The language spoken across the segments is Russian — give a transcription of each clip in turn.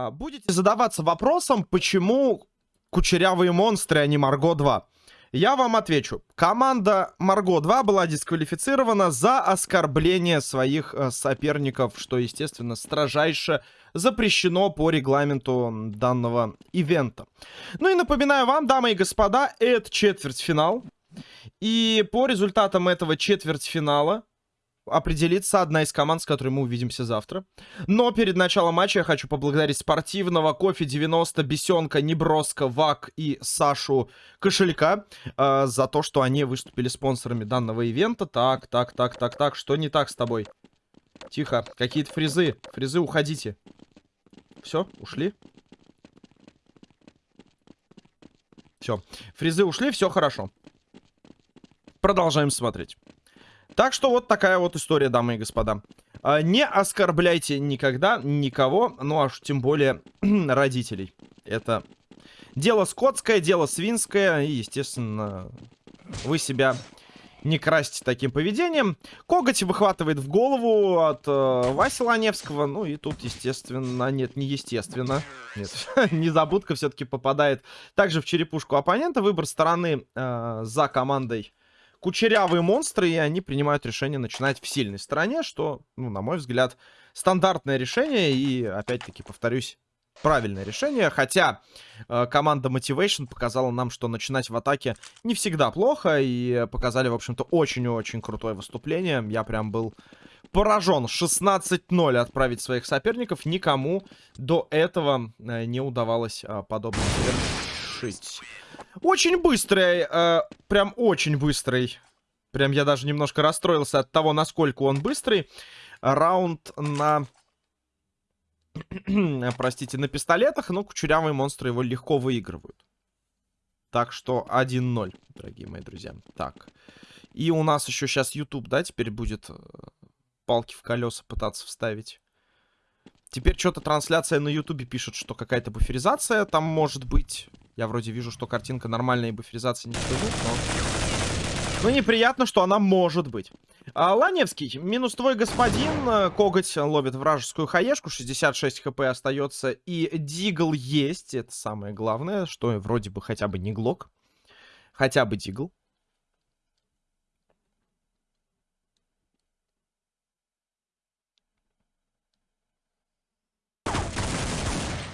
А, будете задаваться вопросом, почему кучерявые монстры, а не Марго 2? Я вам отвечу. Команда Марго 2 была дисквалифицирована за оскорбление своих э, соперников, что, естественно, строжайше запрещено по регламенту данного ивента. Ну и напоминаю вам, дамы и господа, это четвертьфинал. И по результатам этого четвертьфинала определится одна из команд, с которой мы увидимся завтра. Но перед началом матча я хочу поблагодарить спортивного Кофе 90, Бесенка, Неброска, Вак и Сашу Кошелька э, за то, что они выступили спонсорами данного ивента. Так, так, так, так, так, что не так с тобой? Тихо, какие-то фрезы. Фрезы, уходите. Все, ушли? Все, фрезы ушли, все хорошо. Продолжаем смотреть. Так что вот такая вот история, дамы и господа. А, не оскорбляйте никогда никого, ну аж тем более родителей. Это дело скотское, дело свинское, и, естественно, вы себя не красьте таким поведением. Коготь выхватывает в голову от э, Васи Ланевского. Ну и тут, естественно, нет, не естественно. Нет, незабудка все-таки попадает также в черепушку оппонента. Выбор стороны э, за командой кучерявые монстры, и они принимают решение начинать в сильной стороне, что, ну, на мой взгляд, стандартное решение, и, опять-таки, повторюсь, правильное решение. Хотя э, команда Motivation показала нам, что начинать в атаке не всегда плохо, и показали, в общем-то, очень-очень крутое выступление. Я прям был поражен. 16-0 отправить своих соперников. Никому до этого э, не удавалось э, подобное совершить. Очень быстрый, э, прям очень быстрый. Прям я даже немножко расстроился от того, насколько он быстрый. Раунд на... Простите, на пистолетах, но кучерявые монстры его легко выигрывают. Так что 1-0, дорогие мои друзья. Так. И у нас еще сейчас YouTube, да, теперь будет э, палки в колеса пытаться вставить. Теперь что-то трансляция на ютубе пишет, что какая-то буферизация там может быть. Я вроде вижу, что картинка нормальная и буферизация не скажу, но... Ну, неприятно, что она может быть. А, Ланевский, минус твой господин. Э, коготь ловит вражескую хаешку. 66 хп остается. И дигл есть. Это самое главное, что вроде бы хотя бы не глок. Хотя бы дигл.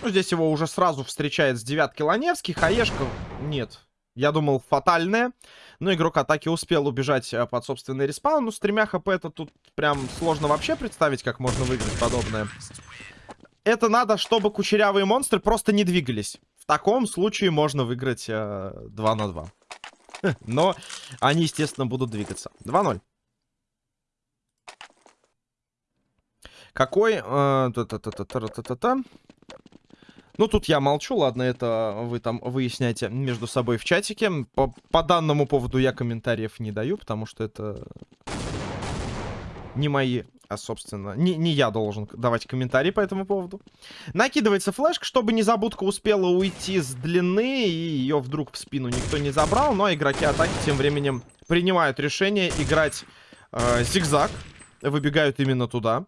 Ну, здесь его уже сразу встречает с девятки Ланевский. Хаешка... Нет. Я думал, фатальная. Но игрок атаки успел убежать э, под собственный респаун. Ну, с тремя хп это тут прям сложно вообще представить, как можно выиграть подобное. Это надо, чтобы кучерявые монстры просто не двигались. В таком случае можно выиграть э, 2 на 2. Но они, естественно, будут двигаться. 2-0. Какой... Э, ну, тут я молчу, ладно, это вы там выясняйте между собой в чатике. По, по данному поводу я комментариев не даю, потому что это не мои, а, собственно, не, не я должен давать комментарии по этому поводу. Накидывается флешка, чтобы незабудка успела уйти с длины, и ее вдруг в спину никто не забрал. Но игроки атаки тем временем принимают решение играть э, зигзаг. Выбегают именно туда.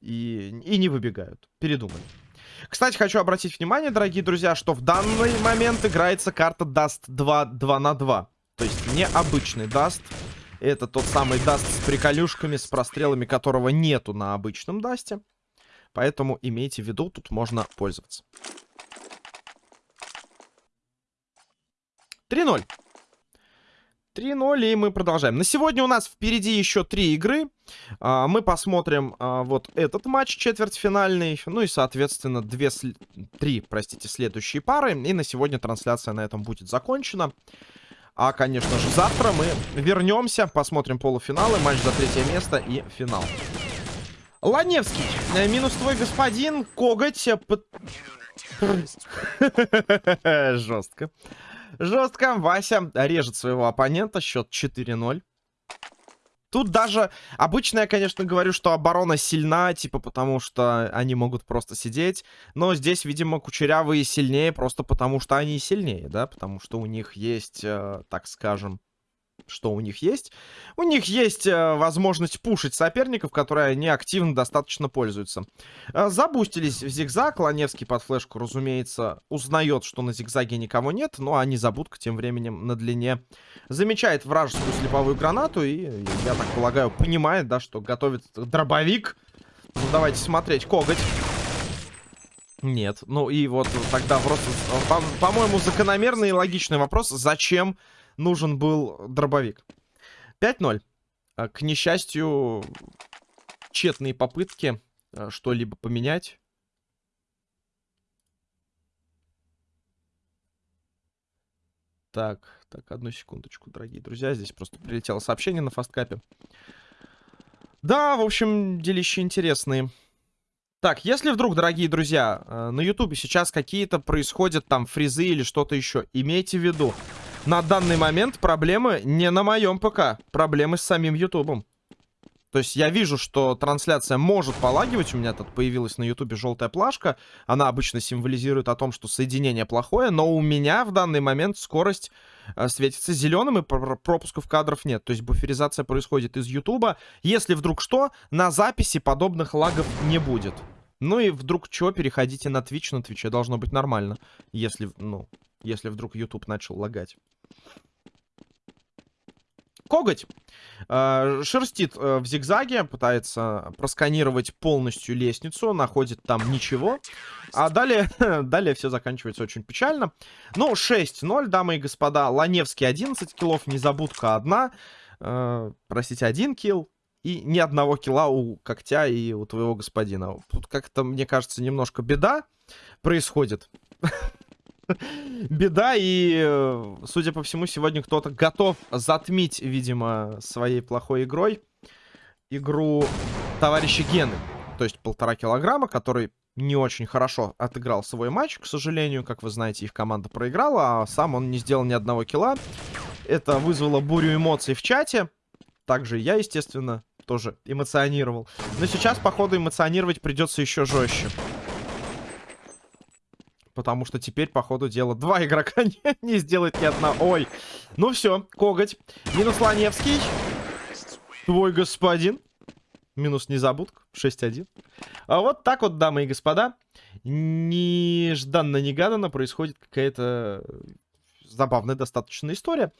И, и не выбегают. Передумали. Кстати, хочу обратить внимание, дорогие друзья, что в данный момент играется карта Dust 2 2 на 2. То есть необычный Dust. Это тот самый Dust с приколюшками, с прострелами, которого нету на обычном Дасте. Поэтому имейте в виду, тут можно пользоваться. 3-0. 3-0, и мы продолжаем. На сегодня у нас впереди еще три игры. А, мы посмотрим а, вот этот матч четвертьфинальный. Ну и, соответственно, две, три, простите, следующие пары. И на сегодня трансляция на этом будет закончена. А, конечно же, завтра мы вернемся, посмотрим полуфиналы, матч за третье место и финал. Ланевский, э, минус твой господин, коготь. Э, Жестко. Жестко. Вася режет своего оппонента. Счет 4-0. Тут даже... Обычно я, конечно, говорю, что оборона сильна, типа, потому что они могут просто сидеть. Но здесь, видимо, кучерявые сильнее, просто потому что они сильнее, да? Потому что у них есть, э, так скажем, что у них есть. У них есть э, возможность пушить соперников, которые они активно достаточно пользуются. Э, забустились в зигзаг. Ланевский под флешку, разумеется, узнает, что на зигзаге никого нет. Но они забудка тем временем на длине замечает вражескую слеповую гранату. И, я так полагаю, понимает, да, что готовит дробовик. Ну, давайте смотреть. Коготь. Нет. Ну и вот тогда просто, по-моему, по закономерный и логичный вопрос. Зачем нужен был дробовик. 5-0. А, к несчастью, тщетные попытки а, что-либо поменять. Так, так, одну секундочку, дорогие друзья. Здесь просто прилетело сообщение на фасткапе. Да, в общем, делища интересные. Так, если вдруг, дорогие друзья, а, на ютубе сейчас какие-то происходят там фризы или что-то еще, имейте в виду, на данный момент проблемы не на моем ПК. Проблемы с самим Ютубом. То есть я вижу, что трансляция может полагивать. У меня тут появилась на Ютубе желтая плашка. Она обычно символизирует о том, что соединение плохое. Но у меня в данный момент скорость э, светится зеленым и пропусков кадров нет. То есть буферизация происходит из Ютуба. Если вдруг что, на записи подобных лагов не будет. Ну и вдруг что, переходите на Twitch. На Twitch должно быть нормально. Если, ну, если вдруг YouTube начал лагать. Коготь э, шерстит э, в зигзаге, пытается просканировать полностью лестницу, находит там ничего. А далее, далее все заканчивается очень печально. Ну, 6-0, дамы и господа. Ланевский 11 киллов, незабудка 1. Э, простите, 1 килл. И ни одного килла у когтя и у твоего господина. Тут как-то, мне кажется, немножко беда происходит. беда, и, э, судя по всему, сегодня кто-то готов затмить, видимо, своей плохой игрой игру товарища Гены. То есть полтора килограмма, который не очень хорошо отыграл свой матч, к сожалению. Как вы знаете, их команда проиграла, а сам он не сделал ни одного килла. Это вызвало бурю эмоций в чате. Также я, естественно, тоже эмоционировал. Но сейчас, походу, эмоционировать придется еще жестче. Потому что теперь, по ходу дела, два игрока не, не сделает ни одна. Ой. Ну все, коготь. Минус Ланевский. Твой господин. Минус незабудка. 6-1. А вот так вот, дамы и господа. Нежданно-негаданно происходит какая-то забавная достаточно история.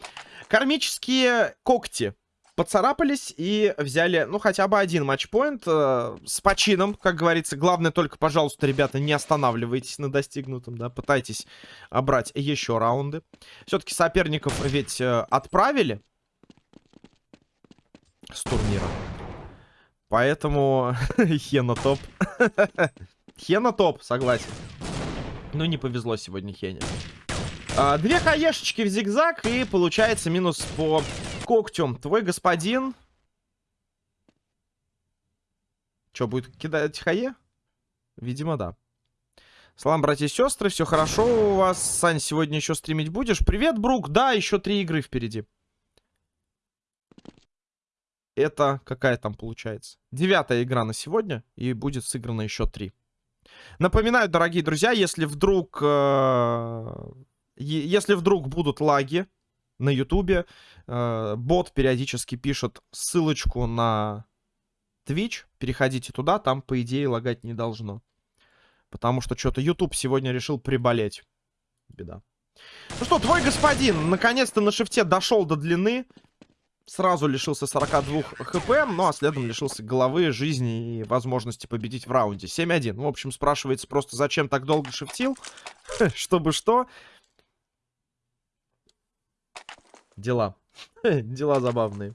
Кармические когти поцарапались и взяли, ну, хотя бы один матчпоинт э, с почином, как говорится. Главное только, пожалуйста, ребята, не останавливайтесь на достигнутом, да, пытайтесь брать еще раунды. Все-таки соперников ведь э, отправили с турнира. Поэтому Хена топ. Хена топ, согласен. Ну, не повезло сегодня Хене. А, две хаешечки в зигзаг, и получается минус по когтем. Твой господин... Что, будет кидать хае? Видимо, да. Салам, братья и сестры, все хорошо у вас. Сань, сегодня еще стримить будешь? Привет, Брук. Да, еще три игры впереди. Это какая там получается? Девятая игра на сегодня. И будет сыграно еще три. Напоминаю, дорогие друзья, если вдруг... Э, если вдруг будут лаги на ютубе, э, бот периодически пишет ссылочку на Twitch. Переходите туда, там, по идее, лагать не должно. Потому что что-то YouTube сегодня решил приболеть. Беда. Ну что, твой господин наконец-то на шифте дошел до длины. Сразу лишился 42 хп, ну а следом лишился головы, жизни и возможности победить в раунде. 7-1. В общем, спрашивается просто, зачем так долго шифтил? Чтобы что? Дела. Дела забавные.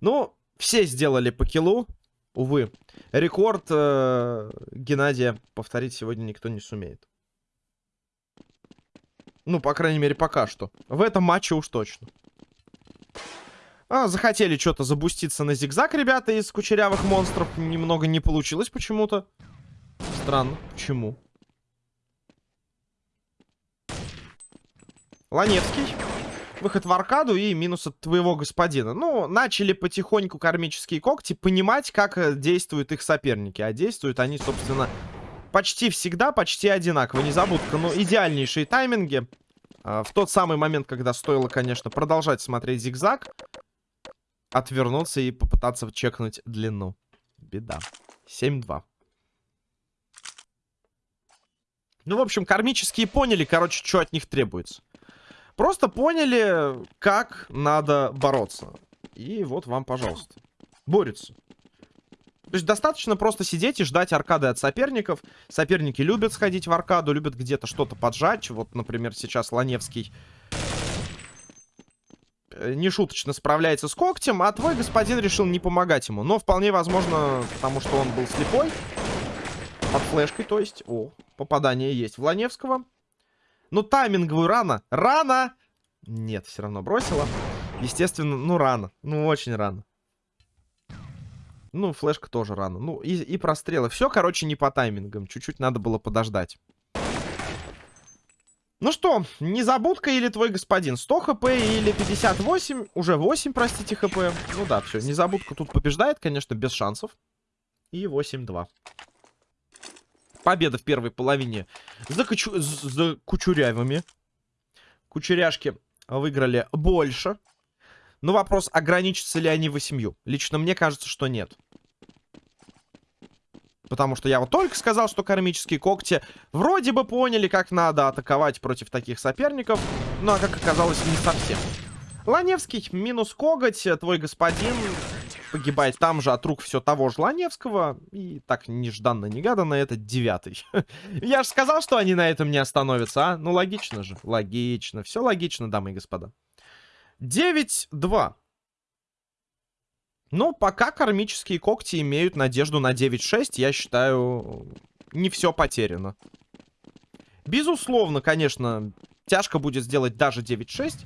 Ну, все сделали по килу. Увы, рекорд э, Геннадия повторить сегодня никто не сумеет. Ну, по крайней мере, пока что. В этом матче уж точно. А, захотели что-то забуститься на зигзаг, ребята, из кучерявых монстров. Немного не получилось почему-то. Странно. Почему? Ланевский. Выход в аркаду и минус от твоего господина. Ну, начали потихоньку кармические когти понимать, как э, действуют их соперники. А действуют они, собственно, почти всегда, почти одинаково. Незабудка, но идеальнейшие тайминги. А, в тот самый момент, когда стоило, конечно, продолжать смотреть зигзаг. отвернуться и попытаться чекнуть длину. Беда. 7-2. Ну, в общем, кармические поняли, короче, что от них требуется. Просто поняли, как надо бороться. И вот вам, пожалуйста. Борются. То есть достаточно просто сидеть и ждать аркады от соперников. Соперники любят сходить в аркаду, любят где-то что-то поджать. Вот, например, сейчас Ланевский э, нешуточно справляется с когтем, а твой господин решил не помогать ему. Но вполне возможно, потому что он был слепой. Под флешкой, то есть. О, попадание есть в Ланевского. Ну, тайминговую рано. Рано! Нет, все равно бросила. Естественно, ну, рано. Ну, очень рано. Ну, флешка тоже рано. Ну, и, и прострелы. Все, короче, не по таймингам. Чуть-чуть надо было подождать. Ну что, незабудка или твой господин? 100 хп или 58? Уже 8, простите, хп. Ну да, все. Незабудка тут побеждает, конечно, без шансов. И 8-2. Победа в первой половине за, кучу... за кучурявыми. Кучеряшки выиграли больше. Но вопрос, ограничатся ли они восемью. Лично мне кажется, что нет. Потому что я вот только сказал, что кармические когти вроде бы поняли, как надо атаковать против таких соперников. Ну, а как оказалось, не совсем. Ланевский минус коготь, твой господин погибает там же от рук все того же Ланевского. И так нежданно-негаданно это девятый. Я же сказал, что они на этом не остановятся, а? Ну, логично же. Логично. Все логично, дамы и господа. 9-2. Ну, пока кармические когти имеют надежду на 9-6, я считаю, не все потеряно. Безусловно, конечно, тяжко будет сделать даже 9-6.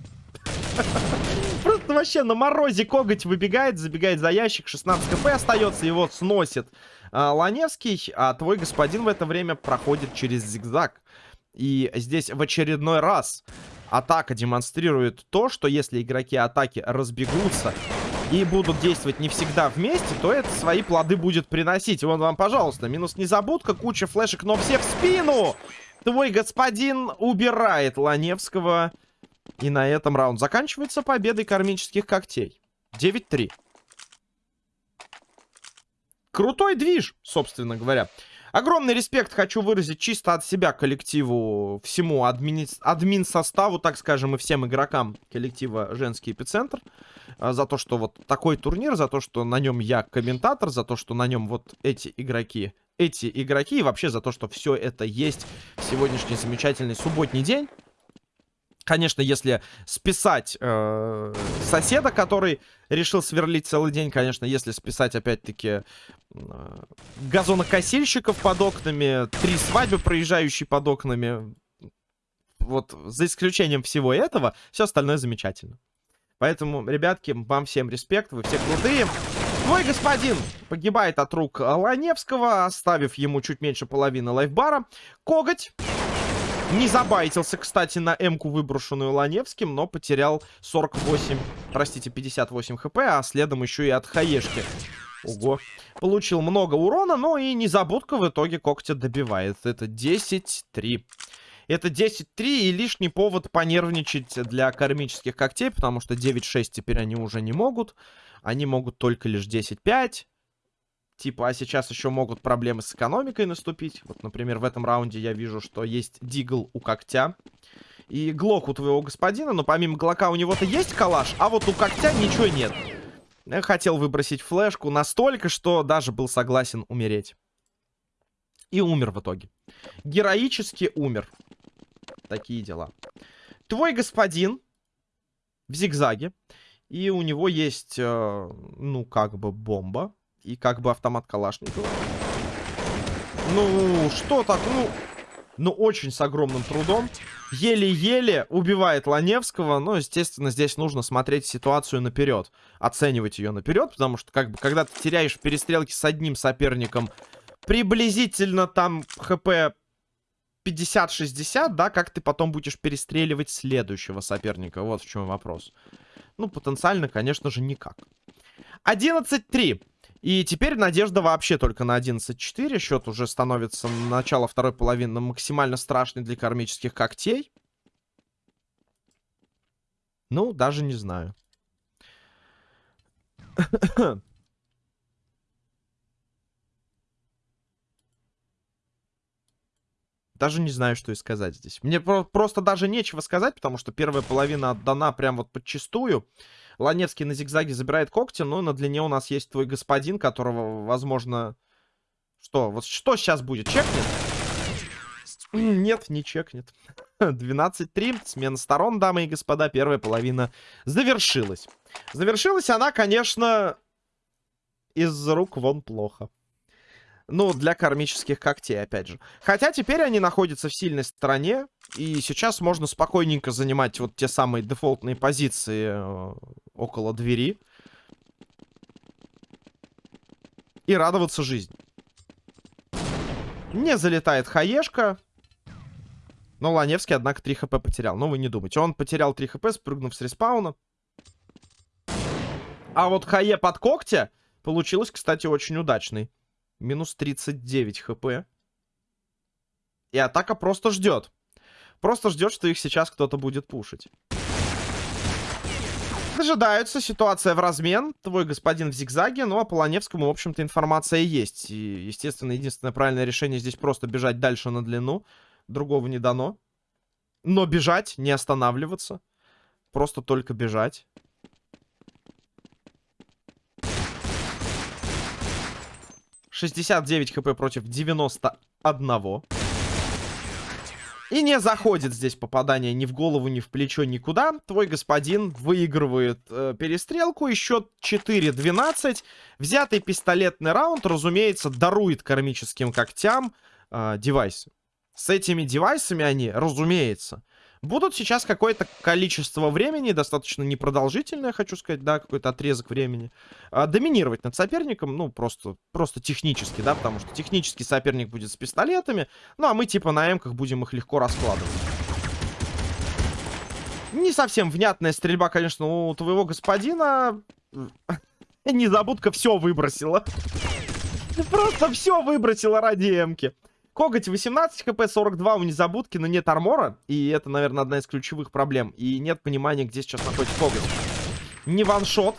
Вообще на морозе коготь выбегает, забегает за ящик, 16 кп остается, его сносит а, Ланевский, а твой господин в это время проходит через зигзаг. И здесь в очередной раз атака демонстрирует то, что если игроки атаки разбегутся и будут действовать не всегда вместе, то это свои плоды будет приносить. Вон вам, пожалуйста, минус незабудка, куча флешек, но все в спину! Твой господин убирает Ланевского. И на этом раунд заканчивается победой кармических когтей. 9-3. Крутой движ, собственно говоря. Огромный респект хочу выразить чисто от себя коллективу, всему админ, админ составу, так скажем, и всем игрокам коллектива «Женский эпицентр». А, за то, что вот такой турнир, за то, что на нем я комментатор, за то, что на нем вот эти игроки, эти игроки, и вообще за то, что все это есть в сегодняшний замечательный субботний день. Конечно, если списать э, соседа, который решил сверлить целый день, конечно, если списать, опять-таки, э, газонокосильщиков под окнами, три свадьбы, проезжающие под окнами, вот за исключением всего этого, все остальное замечательно. Поэтому, ребятки, вам всем респект, вы все крутые. Твой господин погибает от рук Ланевского, оставив ему чуть меньше половины лайфбара. Коготь не забайтился, кстати, на М-ку, выброшенную Ланевским, но потерял 48, простите, 58 хп, а следом еще и от хаешки. Ого. Получил много урона, но и незабудка в итоге когтя добивает. Это 10-3. Это 10-3 и лишний повод понервничать для кармических когтей, потому что 9-6 теперь они уже не могут. Они могут только лишь 10-5. Типа, а сейчас еще могут проблемы с экономикой наступить. Вот, например, в этом раунде я вижу, что есть дигл у когтя. И глок у твоего господина, но помимо глока у него-то есть калаш, а вот у когтя ничего нет. Я хотел выбросить флешку настолько, что даже был согласен умереть. И умер в итоге. Героически умер. Такие дела. Твой господин в зигзаге. И у него есть, э, ну, как бы бомба. И как бы автомат Калашникова. Ну, что так, ну... Ну, очень с огромным трудом. Еле-еле убивает Ланевского. Но, естественно, здесь нужно смотреть ситуацию наперед. Оценивать ее наперед. Потому что, как бы, когда ты теряешь в перестрелке с одним соперником приблизительно там хп 50-60, да, как ты потом будешь перестреливать следующего соперника? Вот в чем вопрос. Ну, потенциально, конечно же, никак. 11-3. И теперь надежда вообще только на 11-4. Счет уже становится на начало второй половины максимально страшный для кармических когтей. Ну, даже не знаю. Даже не знаю, что и сказать здесь. Мне про просто даже нечего сказать, потому что первая половина отдана прям вот подчистую. Ланевский на зигзаге забирает когти, но на длине у нас есть твой господин, которого, возможно... Что? Вот что сейчас будет? Чекнет? Нет, не чекнет. 12-3. Смена сторон, дамы и господа. Первая половина завершилась. Завершилась она, конечно, из рук вон плохо. Ну, для кармических когтей, опять же. Хотя теперь они находятся в сильной стороне. И сейчас можно спокойненько занимать вот те самые дефолтные позиции э, около двери. И радоваться жизни. Не залетает хаешка. Но Ланевский, однако, 3 хп потерял. Но вы не думайте. Он потерял 3 хп, спрыгнув с респауна. А вот хае под когтя получилось, кстати, очень удачный. Минус 39 хп. И атака просто ждет. Просто ждет, что их сейчас кто-то будет пушить. Дожидаются. Ситуация в размен. Твой господин в зигзаге. Ну, а по Ланевскому, в общем-то, информация есть. И, естественно, единственное правильное решение здесь просто бежать дальше на длину. Другого не дано. Но бежать, не останавливаться. Просто только бежать. 69 хп против 91. И не заходит здесь попадание ни в голову, ни в плечо, никуда. Твой господин выигрывает э, перестрелку. И счет 4-12. Взятый пистолетный раунд, разумеется, дарует кармическим когтям э, девайсы. С этими девайсами они, разумеется, будут сейчас какое-то количество времени, достаточно непродолжительное, хочу сказать, да, какой-то отрезок времени, а, доминировать над соперником, ну, просто, просто технически, да, потому что технически соперник будет с пистолетами, ну, а мы типа на эмках будем их легко раскладывать. Не совсем внятная стрельба, конечно, у твоего господина. Незабудка все выбросила. Просто все выбросила ради эмки. Коготь 18 хп, 42 у незабудки, но нет армора. И это, наверное, одна из ключевых проблем. И нет понимания, где сейчас находится коготь. Не ваншот.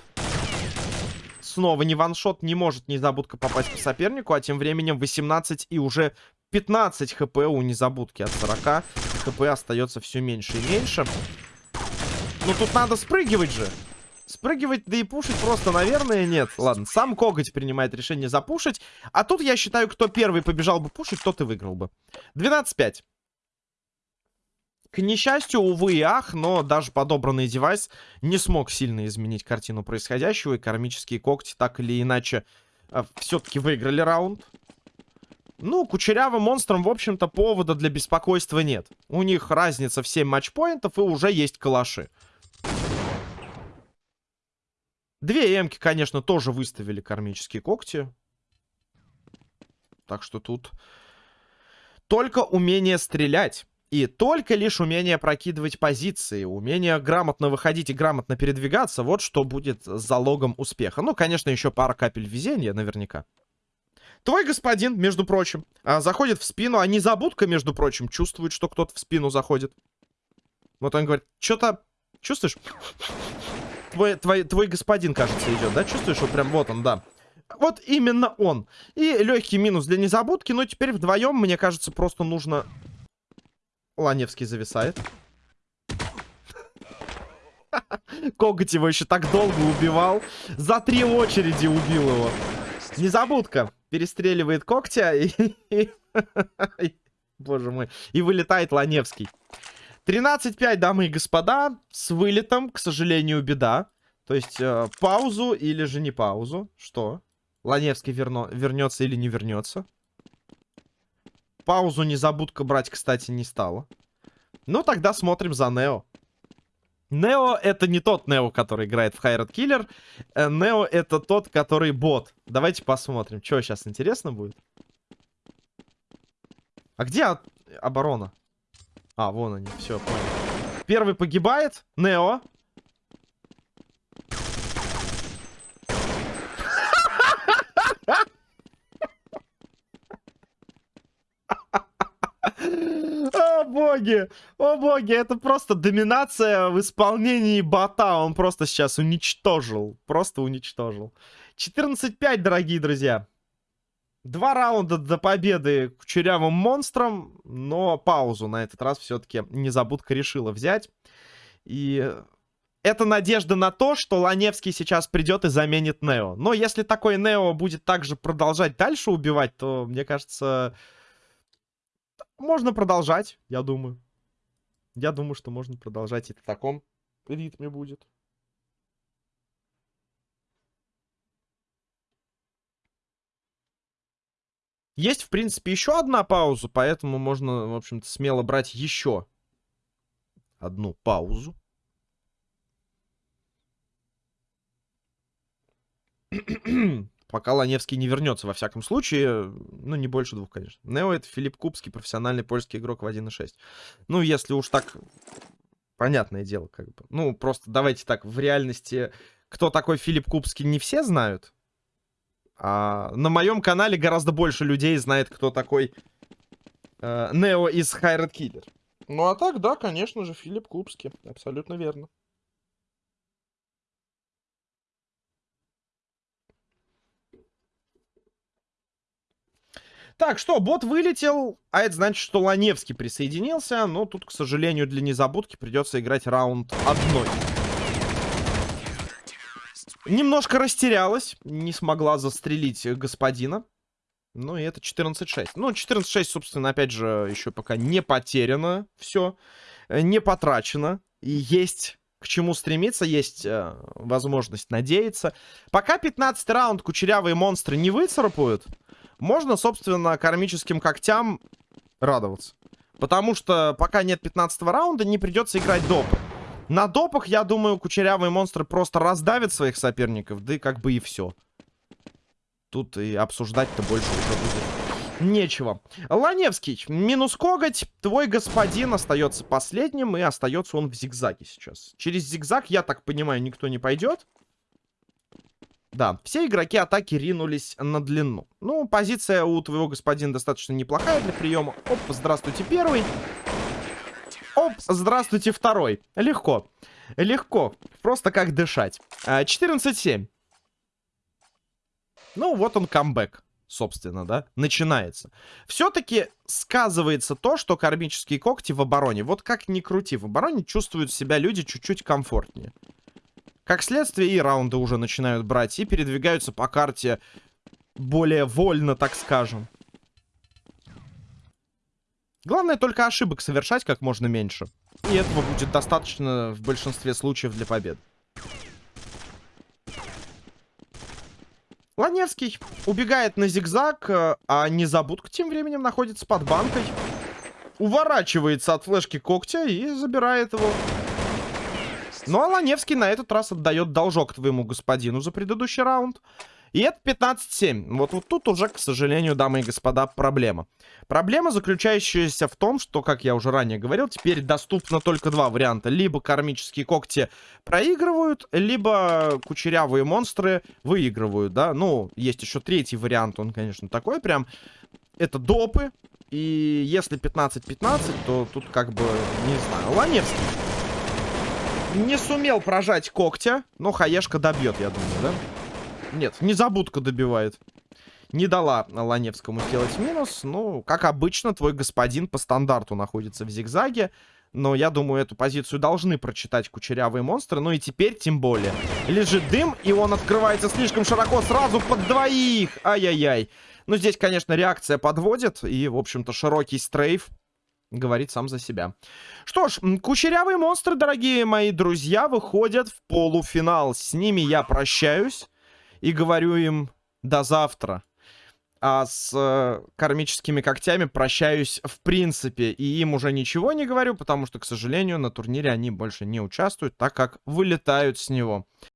Снова не ваншот. Не может незабудка попасть по сопернику. А тем временем 18 и уже 15 хп у незабудки. От 40 хп остается все меньше и меньше. Ну тут надо спрыгивать же. Спрыгивать, да и пушить просто, наверное, нет. Ладно, сам Коготь принимает решение запушить. А тут, я считаю, кто первый побежал бы пушить, тот и выиграл бы. 12-5. К несчастью, увы и ах, но даже подобранный девайс не смог сильно изменить картину происходящего. И кармические когти так или иначе э, все-таки выиграли раунд. Ну, кучерявым монстрам, в общем-то, повода для беспокойства нет. У них разница в 7 матчпоинтов и уже есть калаши. Две эмки, конечно, тоже выставили кармические когти. Так что тут только умение стрелять. И только лишь умение прокидывать позиции, умение грамотно выходить и грамотно передвигаться, вот что будет залогом успеха. Ну, конечно, еще пара капель везения наверняка. Твой господин, между прочим, а, заходит в спину, а незабудка, между прочим, чувствует, что кто-то в спину заходит. Вот он говорит, что-то чувствуешь? Твой, твой, твой господин, кажется, идет, да? Чувствуешь, что прям вот он, да. Вот именно он. И легкий минус для незабудки. Но теперь вдвоем, мне кажется, просто нужно... Ланевский зависает. Коготь его еще так долго убивал. За три очереди убил его. Незабудка перестреливает когтя и... Боже мой. И вылетает Ланевский. 13-5, дамы и господа, с вылетом, к сожалению, беда. То есть э, паузу или же не паузу. Что? Ланевский верно... вернется или не вернется? Паузу незабудка брать, кстати, не стала. Ну, тогда смотрим за Нео. Нео это не тот Нео, который играет в Хайрат Киллер. Э, Нео это тот, который бот. Давайте посмотрим, что сейчас интересно будет. А где оборона? А, вон они, все, понял. Первый погибает, Нео. боги! О боги! Это просто доминация в исполнении бота. Он просто сейчас уничтожил. Просто уничтожил. 14-5, дорогие друзья. Два раунда до победы кучерявым монстром, но паузу на этот раз все-таки незабудка решила взять. И это надежда на то, что Ланевский сейчас придет и заменит Нео. Но если такой Нео будет также продолжать дальше убивать, то, мне кажется, можно продолжать, я думаю. Я думаю, что можно продолжать и в таком ритме будет. Есть, в принципе, еще одна пауза, поэтому можно, в общем-то, смело брать еще одну паузу. Пока Ланевский не вернется, во всяком случае. Ну, не больше двух, конечно. Нео это Филипп Кубский, профессиональный польский игрок в 1.6. Ну, если уж так... Понятное дело, как бы. Ну, просто давайте так, в реальности, кто такой Филипп Кубский, не все знают. А на моем канале гораздо больше людей знает, кто такой э, Нео из Хайред Киллер. Ну, а так, да, конечно же, Филипп Кубский. Абсолютно верно. Так, что, бот вылетел, а это значит, что Ланевский присоединился, но тут, к сожалению, для незабудки придется играть раунд одной. Немножко растерялась, не смогла застрелить господина. Ну и это 14-6. Ну, 14-6, собственно, опять же, еще пока не потеряно все, не потрачено. И есть к чему стремиться, есть э, возможность надеяться. Пока 15 раунд кучерявые монстры не выцарапают, можно, собственно, кармическим когтям радоваться. Потому что пока нет 15 раунда, не придется играть доп. На допах, я думаю, кучерявые монстры просто раздавят своих соперников, да и как бы и все. Тут и обсуждать-то больше уже будет нечего. Ланевский, минус коготь, твой господин остается последним, и остается он в зигзаге сейчас. Через зигзаг, я так понимаю, никто не пойдет. Да, все игроки атаки ринулись на длину. Ну, позиция у твоего господина достаточно неплохая для приема. Оп, здравствуйте, первый. Оп, здравствуйте, второй. Легко. Легко. Просто как дышать. 14-7. А, ну, вот он камбэк, собственно, да, начинается. Все-таки сказывается то, что кармические когти в обороне. Вот как ни крути, в обороне чувствуют себя люди чуть-чуть комфортнее. Как следствие, и раунды уже начинают брать, и передвигаются по карте более вольно, так скажем. Главное только ошибок совершать как можно меньше. И этого будет достаточно в большинстве случаев для побед. Ланевский убегает на зигзаг, э, а Незабудка тем временем находится под банкой. Уворачивается от флешки когтя и забирает его. Ну, а Ланевский на этот раз отдает должок твоему господину за предыдущий раунд. И это 15-7. Вот, вот тут уже, к сожалению, дамы и господа, проблема. Проблема, заключающаяся в том, что, как я уже ранее говорил, теперь доступно только два варианта. Либо кармические когти проигрывают, либо кучерявые монстры выигрывают, да. Ну, есть еще третий вариант, он, конечно, такой прям. Это допы. И если 15-15, то тут как бы, не знаю, Ланевский не сумел прожать когтя, но хаешка добьет, я думаю, да? Нет, незабудка добивает. Не дала Ланевскому сделать минус. Ну, как обычно, твой господин по стандарту находится в зигзаге. Но я думаю, эту позицию должны прочитать кучерявые монстры. Ну и теперь тем более. Лежит дым, и он открывается слишком широко сразу под двоих. Ай-яй-яй. Ну, здесь, конечно, реакция подводит. И, в общем-то, широкий стрейф говорит сам за себя. Что ж, кучерявые монстры, дорогие мои друзья, выходят в полуфинал. С ними я прощаюсь и говорю им до завтра. А с э, кармическими когтями прощаюсь в принципе. И им уже ничего не говорю, потому что, к сожалению, на турнире они больше не участвуют, так как вылетают с него.